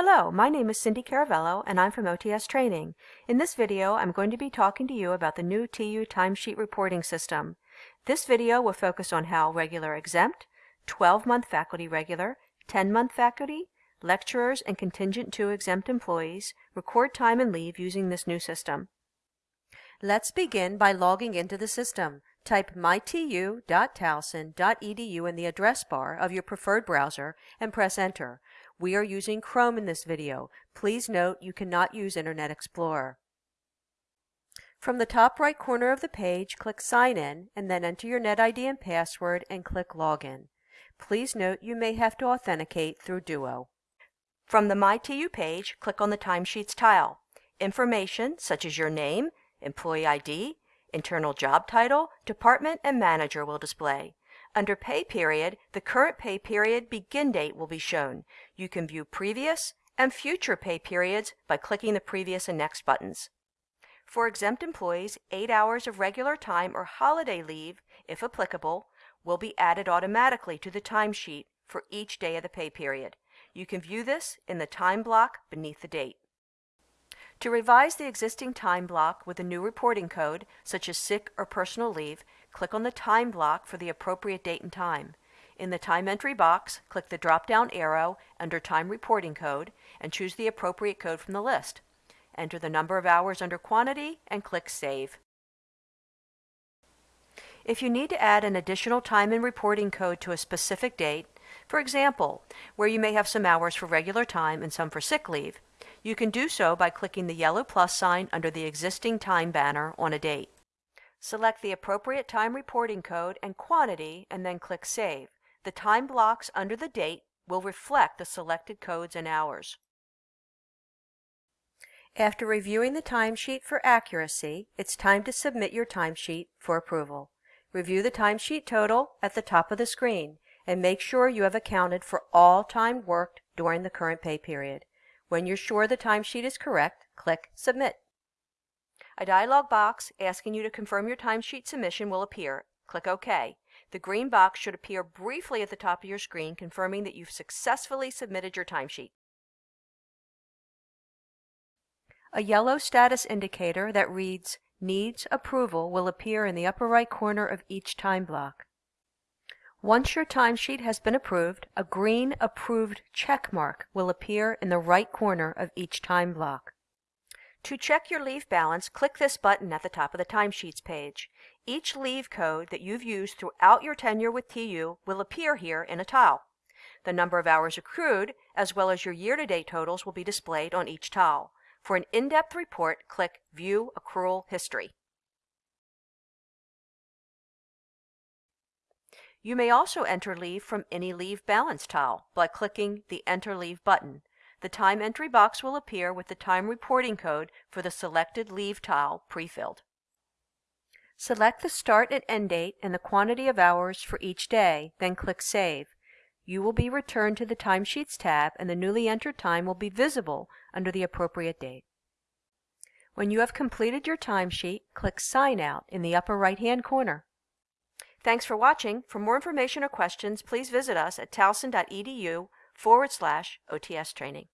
Hello, my name is Cindy Caravello and I'm from OTS Training. In this video, I'm going to be talking to you about the new TU timesheet reporting system. This video will focus on how regular exempt, 12-month faculty regular, 10-month faculty, lecturers, and contingent 2 exempt employees record time and leave using this new system. Let's begin by logging into the system. Type mytu.towson.edu in the address bar of your preferred browser and press enter. We are using Chrome in this video. Please note you cannot use Internet Explorer. From the top right corner of the page, click Sign In and then enter your NetID and password and click Login. Please note you may have to authenticate through Duo. From the MyTU page, click on the Timesheets tile. Information such as your name, employee ID, internal job title, department, and manager will display. Under Pay Period, the current pay period begin date will be shown. You can view previous and future pay periods by clicking the previous and next buttons. For exempt employees, 8 hours of regular time or holiday leave, if applicable, will be added automatically to the timesheet for each day of the pay period. You can view this in the time block beneath the date. To revise the existing time block with a new reporting code, such as sick or personal leave, click on the time block for the appropriate date and time. In the time entry box, click the drop-down arrow under Time Reporting Code and choose the appropriate code from the list. Enter the number of hours under quantity and click Save. If you need to add an additional time and reporting code to a specific date, for example, where you may have some hours for regular time and some for sick leave, you can do so by clicking the yellow plus sign under the existing time banner on a date. Select the appropriate time reporting code and quantity and then click Save. The time blocks under the date will reflect the selected codes and hours. After reviewing the timesheet for accuracy, it's time to submit your timesheet for approval. Review the timesheet total at the top of the screen and make sure you have accounted for all time worked during the current pay period. When you're sure the timesheet is correct, click Submit. A dialog box asking you to confirm your timesheet submission will appear. Click OK. The green box should appear briefly at the top of your screen confirming that you've successfully submitted your timesheet. A yellow status indicator that reads Needs Approval will appear in the upper right corner of each time block. Once your timesheet has been approved, a green Approved check mark will appear in the right corner of each time block. To check your leave balance, click this button at the top of the timesheets page. Each leave code that you've used throughout your tenure with TU will appear here in a tile. The number of hours accrued, as well as your year-to-date totals, will be displayed on each tile. For an in-depth report, click View Accrual History. You may also enter leave from any leave balance tile by clicking the Enter Leave button. The time entry box will appear with the time reporting code for the selected leave tile pre-filled. Select the start and end date and the quantity of hours for each day, then click Save. You will be returned to the Timesheets tab and the newly entered time will be visible under the appropriate date. When you have completed your timesheet, click Sign Out in the upper right-hand corner. Thanks for watching. For more information or questions, please visit us at towson.edu forward slash OTS training.